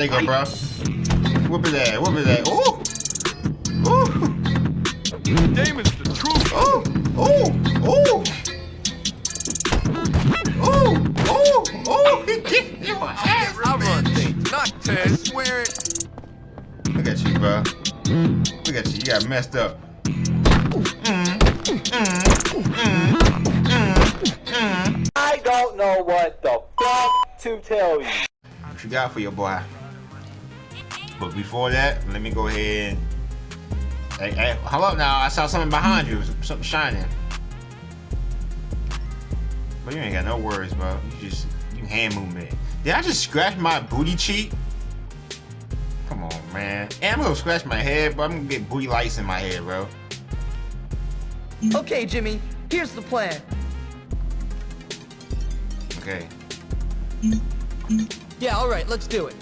There you go, bro. Whoop it that, whoop it that. Ooh! Ooh! Damon's the truth. Ooh! Ooh! Ooh! Ooh! Ooh! Ooh! He kicked your ass! I run things, not Ted. Swear it. Look at you, bro. Look at you. You got messed up. I don't know what the fuck to tell you. What you got for your boy? But before that, let me go ahead. Hey, hey, up now. I saw something behind you. Something shining. But you ain't got no worries, bro. You just you hand movement. Did I just scratch my booty cheek? Come on, man. And I'm gonna scratch my head, but I'm gonna get booty lights in my head, bro. Okay, Jimmy, here's the plan. Okay. Yeah, all right, let's do it.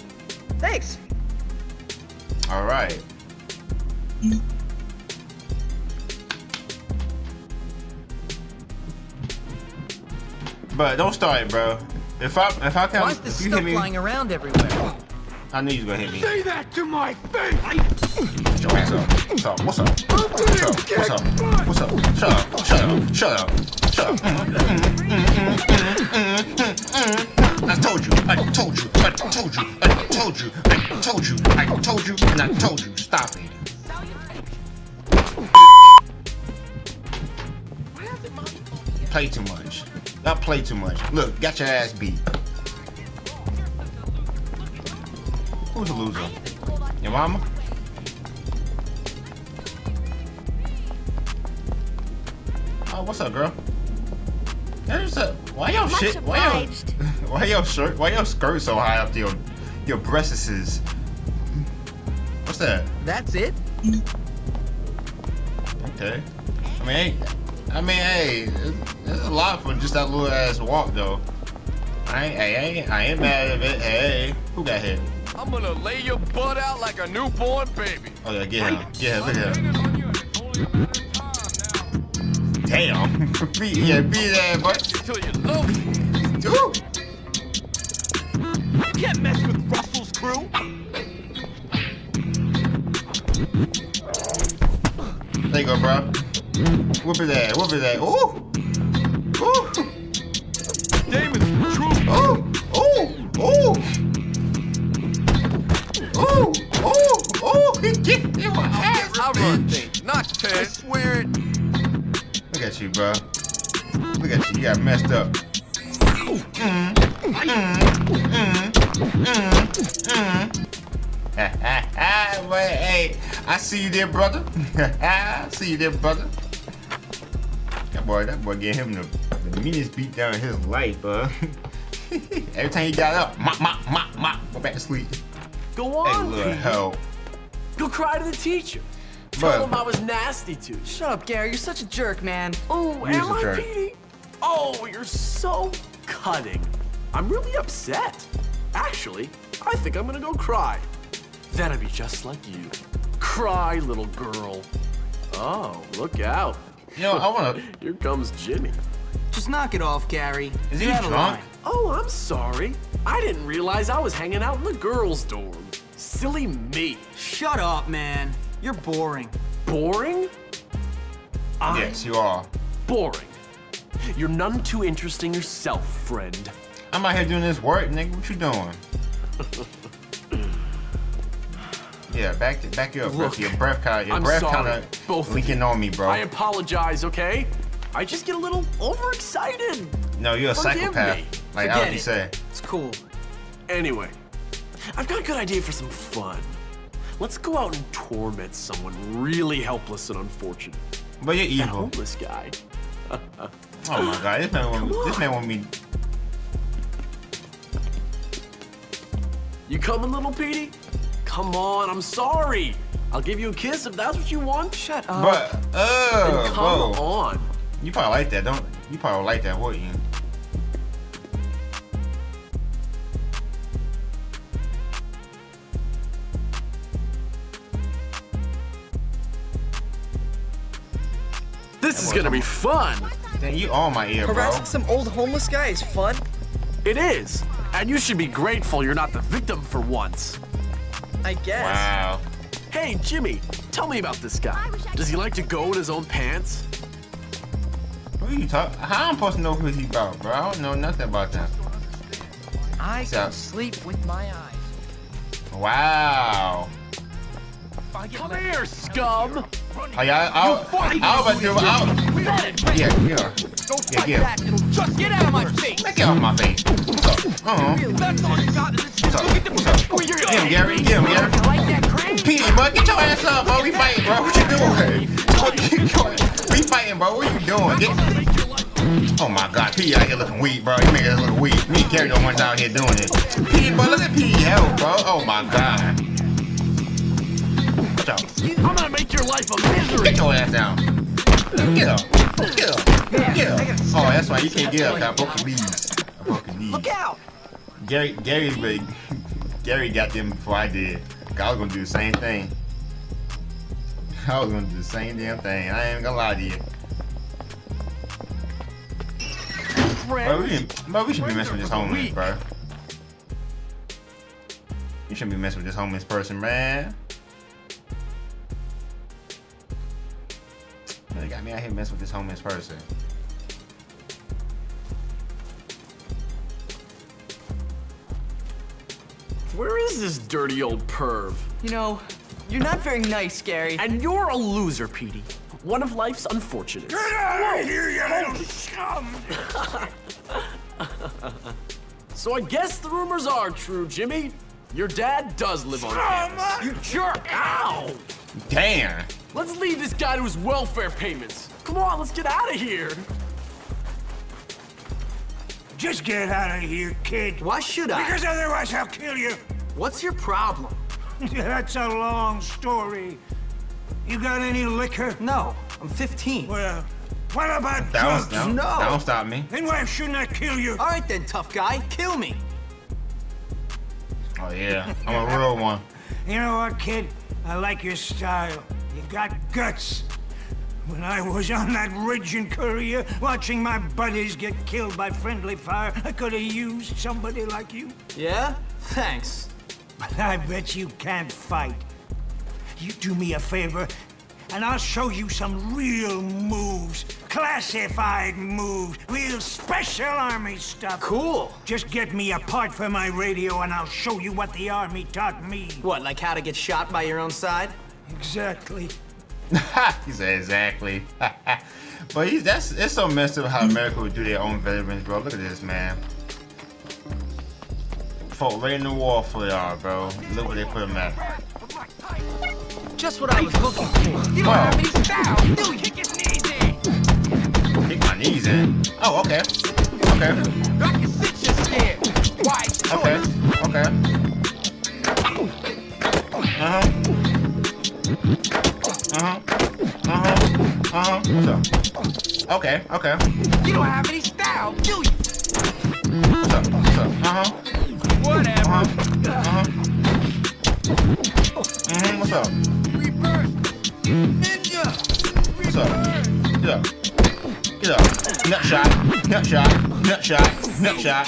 Thanks. All right. But don't start it, bro. If I if I Why can is this if you stuff hit me, flying around everywhere? I knew you was gonna hit me. Say that to my face. Yo, what's up? What's up? What's up? What's up? What's up? What's up? Shut up! Shut up! Shut up! Shut up! I told you! I told you! I told you! I told you! I told you! I told you! And I told you! Stop it! Play too much. Not play too much. Look, got your ass beat. Who's a loser? Your mama? Oh, what's up, girl? There's a why Much shit? Why obliged. Why your shirt? Why your skirt so high up to your your breasts? What's that? That's it? Okay. I mean, hey, I mean, hey, it's, it's a lot for just that little ass walk though. I ain't, I ain't, I ain't mad at it. Hey, who got hit? I'm gonna lay your butt out like a newborn baby. Oh yeah, get him, get him, look at him. Waited on you, and it's only a matter of time Damn, beat, yeah, beat that, now. but Till you love me. Ooh. Can't mess with Russell's crew. There you go, bro. Whoop it at, whoop it at. Ooh, ooh, Damon's truth. ooh, ooh, ooh, ooh, ooh, ooh. He kicked your ass. I run things, not Ted. Swear it. Look at you, bro. Look at you. You got messed up. Mm, mm, mm, mm, mm. Hey, I see you there, brother. I see you there, brother. That boy, that boy gave him the, the meanest beat down in his life, bro. Every time he got up, mop, mop, mop, mop, go back to sleep. Go Hey, on, little Pete. hell. Go cry to the teacher. Tell But- him I was nasty to you. Shut up, Gary. You're such a jerk, man. Oh, Use am the I, jerk. Petey? Oh, you're so cutting. I'm really upset. Actually, I think I'm gonna go cry. Then I'd be just like you. Cry, little girl. Oh, look out. You know, I wanna. Here comes Jimmy. Just knock it off, Gary. Is he You're drunk? Oh, I'm sorry. I didn't realize I was hanging out in the girls' dorm. Silly me. Shut up, man. You're boring. Boring? I'm Yes, you are. boring. You're none too interesting yourself, friend. I'm out here doing this work, nigga. What you doing? yeah, back back you up, bro. Look, Your breath kind of, your I'm breath sorry, kind of leaking on me, bro. I apologize, okay? I just get a little overexcited. no, you're a Forgive psychopath, me. like Forget Alfie it. said. It's cool. Anyway, I've got a good idea for some fun. Let's go out and torment someone really helpless and unfortunate. But you're That evil. homeless guy. Oh my god, this man want this man want me. You coming, little Petey? Come on, I'm sorry. I'll give you a kiss if that's what you want. Shut up. But Then uh, come whoa, on. you probably like that, don't? You You probably like that, wouldn't you? This is gonna be fun. Dang, you on my ear, bro. Harassing some old homeless guy is fun. It is. And you should be grateful you're not the victim for once. I guess. Wow. Hey, Jimmy, tell me about this guy. Does he like to go in his own pants? What are you talking? How am I supposed to know who he about, bro? I don't know nothing about that. I So- can sleep with my eyes. Wow. If I get Come left- here, scum! Oh, yeah, I, I, I was about to do. I, yeah, yeah. Don't Yeah, fight yeah. back, it'll just get out of my face. Get off my face. What's up? Uh-huh. Get him, Gary. Get him, Gary. You like that crane? P, bro, get your ass up, bro. We fighting, bro. What you doing? We fighting, bro. What you doing? Get... Oh my God, P out here looking weak, bro. You us look weak. Me and Gary the ones out here doing it. P, bro, look at P health, bro. Oh my God. Watch out. I'm gonna make your life a misery! Get your ass down. Get up. Get up. Get up. Oh, that's why you can't get up. I broke your knees. I broke your knees. Look out! Gary, Gary, really- Gary got them before I did. I was gonna do the same thing. I was gonna do the same damn thing. I ain't gonna lie to you. Bro, we, bro, we should be messing with this homeless, bro. You shouldn't be messing with this homeless person, man. They got me out here messing with this homeless person. Where is this dirty old perv? You know, you're not very nice, Gary. And you're a loser, Petey. One of life's unfortunates. So I guess the rumors are true, Jimmy. Your dad does live on campus. You jerk! Ow! Damn. Let's leave this guy to his welfare payments. Come on, let's get out of here. Just get out of here, kid. Why should I? Because otherwise I'll kill you. What's your problem? That's a long story. You got any liquor? No, I'm 15. Well, what about That was, drugs? that, No. that don't stop me. Then why shouldn't I kill you? All right then, tough guy, kill me. Oh yeah, I'm a real one. You know what, kid? I like your style. You got guts. When I was on that ridge in Korea, watching my buddies get killed by friendly fire, I could have used somebody like you. Yeah? Thanks. But I bet you can't fight. You do me a favor, and I'll show you some real moves. Classified moves. Real special army stuff. Cool. Just get me a part for my radio, and I'll show you what the army taught me. What, like how to get shot by your own side? Exactly. he said exactly. but he's that's it's so messed up how America would do their own veterans, bro. Look at this, man. Fought right in the war for y'all, bro. Look where they put him at. Just what I was looking for. You don't have any style, do you? Kick his knees in. Kick my knees in. Oh, okay. Okay. I can sit you scared. Wise. Okay. Okay. Uh-huh. Uh-huh. Uh-huh. Uh-huh. What's up? Okay, okay. You don't have any style, do you? What's up? What's up? Uh-huh. Whatever. Uh-huh. Uh-huh. Mm-hmm. What's up? Reverse. Ninja. What's up? Get up. Get up. Nut shot. Nut shot. Nut shot. Nut shot.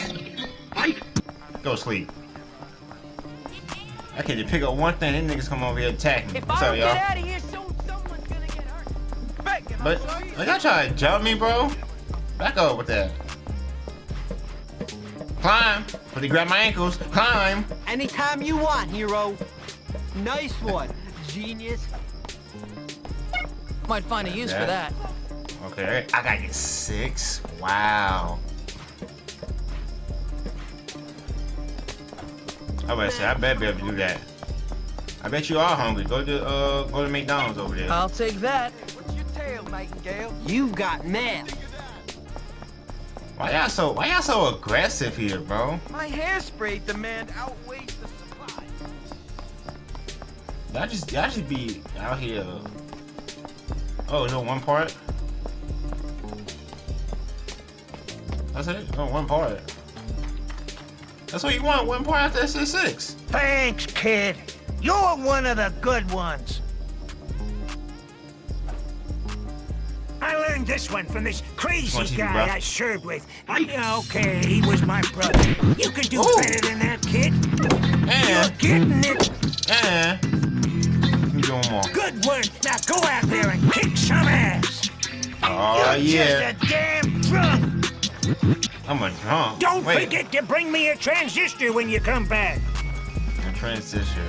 Go to sleep. I can't just pick up one thing, then niggas come over here attacking What's up, y'all? But are y'all trying to jump me, bro? Back up with that. Climb. But he grabbed my ankles. Climb. Anytime you want, hero. Nice one, genius. Might find a use Yeah. for that. Okay, I got you six. Wow. I better say, I bet be able to do that. I bet you are hungry. Go to uh, go to McDonald's over there. I'll take that. What's Nightingale? You've got mail. Why y'all so Why y'all so aggressive here, bro? My hairspray demand outweighs the supply. Y'all just y'all just be out here. Oh, no one part. That's it. Oh, one part. That's what you want. One part after SC six. Thanks, kid. You're one of the good ones. I learned this one from this crazy Watch guy bro. I served with. Yeah, okay, he was my brother. You can do Ooh. better than that, kid. You're getting it. Let me do more. Good work. Now go out there and kick some ass. Oh You're yeah. just a damn drunk. I'm a drunk. Don't Wait. forget to bring me a transistor when you come back. A transistor.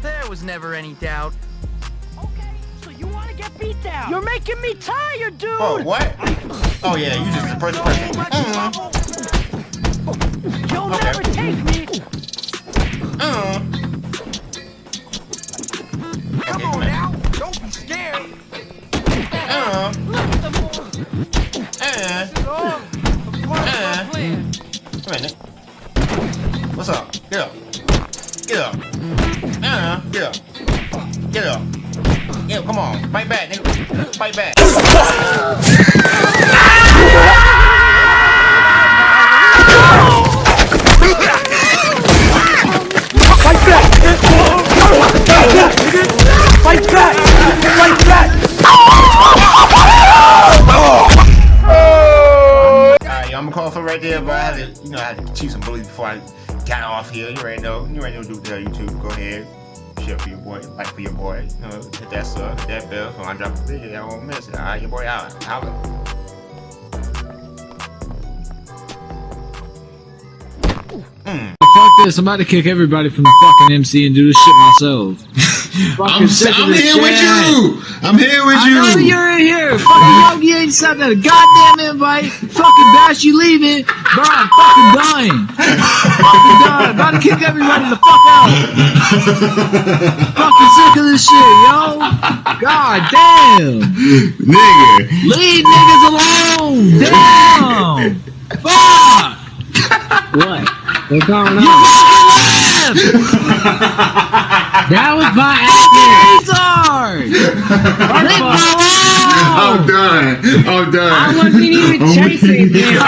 There was never any doubt. Get beat down? You're making me tired, dude. Oh, what? Oh yeah, you just the first person. You'll Okay. never take me. There, but I had to, call for right there, boy. you know, I had to cheat some bullies before I got off here. You already know. You already know do there, YouTube. Go ahead. Share for your boy, like for your boy. You know, hit that sub, uh, hit that bell. So when I drop a video, y'all won't miss it. Alright, your boy out. Holla. Fuck this, I'm about to kick everybody from the fucking MC and do this shit myself. Fucking I'm, I'm this here with you. I'm here with I know you. you're in here. Fucking Yogi ain't sent a goddamn invite. Fucking Bash, you leaving. Bro, I'm fucking dying. fucking dying. About to kick everybody the fuck out. fucking sick of this shit, yo. God damn. Nigga. Leave niggas alone. Damn. Fuck. What? What's going on? You fucking left. that was my acting. Leave I'm done. I'm done. I wasn't even oh, chasing him.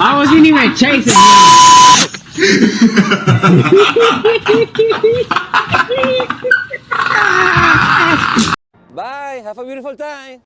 I wasn't even chasing. I wasn't even chasing him. Bye. Have a beautiful time.